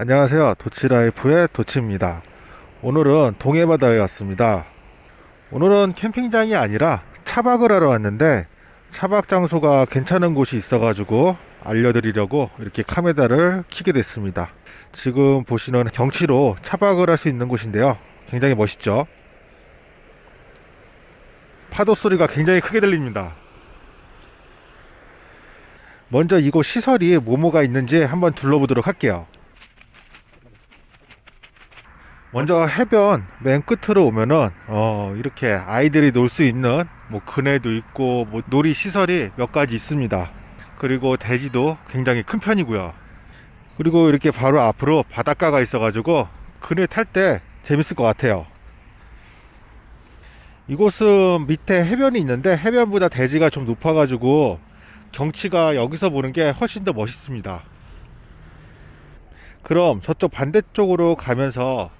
안녕하세요. 도치라이프의 도치입니다. 오늘은 동해바다에 왔습니다. 오늘은 캠핑장이 아니라 차박을 하러 왔는데 차박 장소가 괜찮은 곳이 있어 가지고 알려드리려고 이렇게 카메라를 켜게 됐습니다. 지금 보시는 경치로 차박을 할 수 있는 곳인데요. 굉장히 멋있죠? 파도 소리가 굉장히 크게 들립니다. 먼저 이곳 시설이 뭐뭐가 있는지 한번 둘러보도록 할게요 먼저 해변 맨 끝으로 오면은 어 이렇게 아이들이 놀 수 있는 뭐 그네도 있고 뭐 놀이 시설이 몇 가지 있습니다. 그리고 대지도 굉장히 큰 편이고요. 그리고 이렇게 바로 앞으로 바닷가가 있어 가지고 그네 탈 때 재밌을 것 같아요. 이곳은 밑에 해변이 있는데 해변보다 대지가 좀 높아 가지고 경치가 여기서 보는 게 훨씬 더 멋있습니다. 그럼 저쪽 반대쪽으로 가면서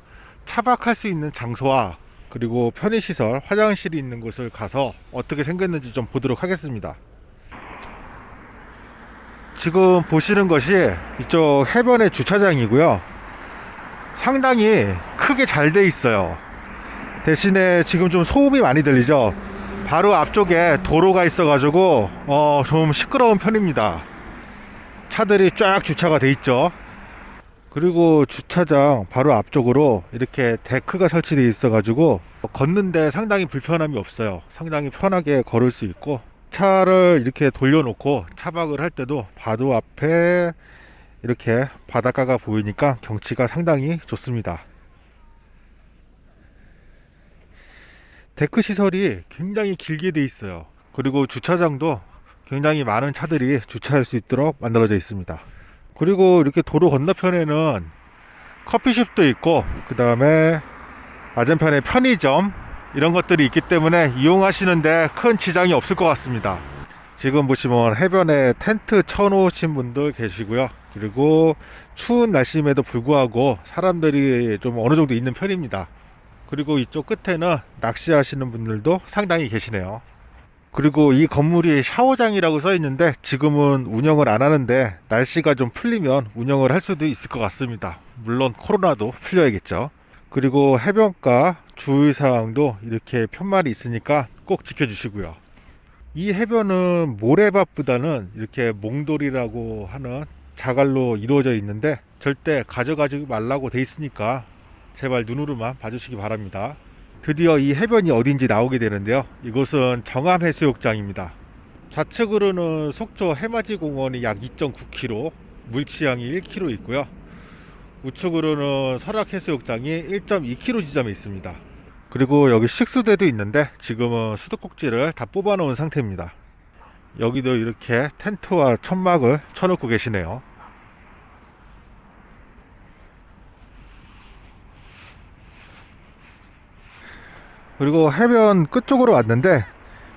차박할 수 있는 장소와 그리고 편의시설 화장실이 있는 곳을 가서 어떻게 생겼는지 좀 보도록 하겠습니다. 지금 보시는 것이 이쪽 해변의 주차장이고요. 상당히 크게 잘 돼 있어요. 대신에 지금 좀 소음이 많이 들리죠? 바로 앞쪽에 도로가 있어 가지고 어, 좀 시끄러운 편입니다. 차들이 쫙 주차가 돼 있죠 그리고 주차장 바로 앞쪽으로 이렇게 데크가 설치되어 있어 가지고 걷는데 상당히 불편함이 없어요. 상당히 편하게 걸을 수 있고 차를 이렇게 돌려놓고 차박을 할 때도 바로 앞에 이렇게 바닷가가 보이니까 경치가 상당히 좋습니다. 데크 시설이 굉장히 길게 돼 있어요. 그리고 주차장도 굉장히 많은 차들이 주차할 수 있도록 만들어져 있습니다 그리고 이렇게 도로 건너편에는 커피숍도 있고 그 다음에 맞은편에 편의점 이런 것들이 있기 때문에 이용하시는데 큰 지장이 없을 것 같습니다. 지금 보시면 해변에 텐트 쳐놓으신 분들 계시고요. 그리고 추운 날씨임에도 불구하고 사람들이 좀 어느 정도 있는 편입니다. 그리고 이쪽 끝에는 낚시하시는 분들도 상당히 계시네요 그리고 이 건물이 샤워장이라고 써 있는데 지금은 운영을 안 하는데 날씨가 좀 풀리면 운영을 할 수도 있을 것 같습니다. 물론 코로나도 풀려야겠죠. 그리고 해변가 주의사항도 이렇게 편말이 있으니까 꼭 지켜주시고요. 이 해변은 모래밭보다는 이렇게 몽돌이라고 하는 자갈로 이루어져 있는데 절대 가져가지 말라고 돼 있으니까 제발 눈으로만 봐주시기 바랍니다 드디어 이 해변이 어딘지 나오게 되는데요. 이곳은 정암해수욕장입니다. 좌측으로는 속초 해맞이 공원이 약 2.9km 물치향이 1km 있고요. 우측으로는 설악해수욕장이 1.2km 지점에 있습니다. 그리고 여기 식수대도 있는데 지금은 수도꼭지를 다 뽑아 놓은 상태입니다. 여기도 이렇게 텐트와 천막을 쳐놓고 계시네요 그리고 해변 끝쪽으로 왔는데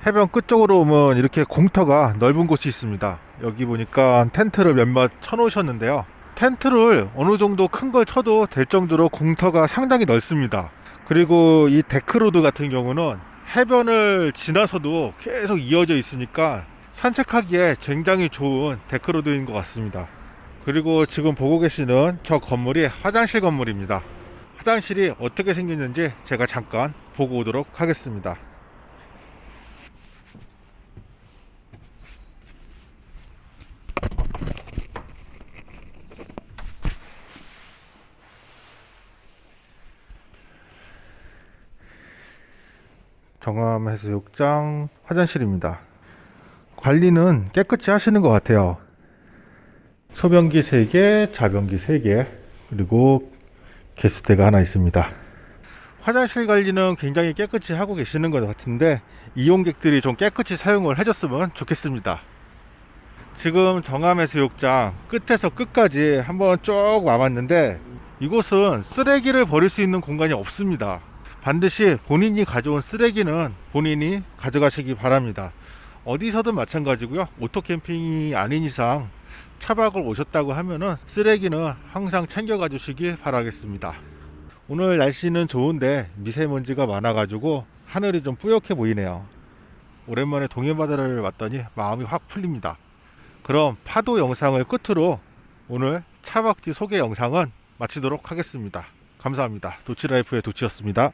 해변 끝쪽으로 오면 이렇게 공터가 넓은 곳이 있습니다. 여기 보니까 텐트를 몇몇 쳐 놓으셨는데요. 텐트를 어느 정도 큰 걸 쳐도 될 정도로 공터가 상당히 넓습니다. 그리고 이 데크로드 같은 경우는 해변을 지나서도 계속 이어져 있으니까 산책하기에 굉장히 좋은 데크로드인 것 같습니다. 그리고 지금 보고 계시는 저 건물이 화장실 건물입니다 화장실이 어떻게 생겼는지 제가 잠깐 보고 오도록 하겠습니다. 정암해수욕장 화장실입니다. 관리는 깨끗이 하시는 것 같아요. 소변기 3개, 자변기 3개 그리고 개수대가 하나 있습니다. 화장실 관리는 굉장히 깨끗이 하고 계시는 것 같은데 이용객들이 좀 깨끗이 사용을 해줬으면 좋겠습니다. 지금 정암해수욕장 끝에서 끝까지 한번 쭉 와봤는데 이곳은 쓰레기를 버릴 수 있는 공간이 없습니다. 반드시 본인이 가져온 쓰레기는 본인이 가져가시기 바랍니다. 어디서든 마찬가지고요. 오토캠핑이 아닌 이상 차박을 오셨다고 하면은 쓰레기는 항상 챙겨 가주시기 바라겠습니다 오늘 날씨는 좋은데 미세먼지가 많아 가지고 하늘이 좀 뿌옇게 보이네요 오랜만에 동해바다를 왔더니 마음이 확 풀립니다 그럼 파도 영상을 끝으로 오늘 차박지 소개 영상은 마치도록 하겠습니다. 감사합니다. 도치라이프의 도치였습니다.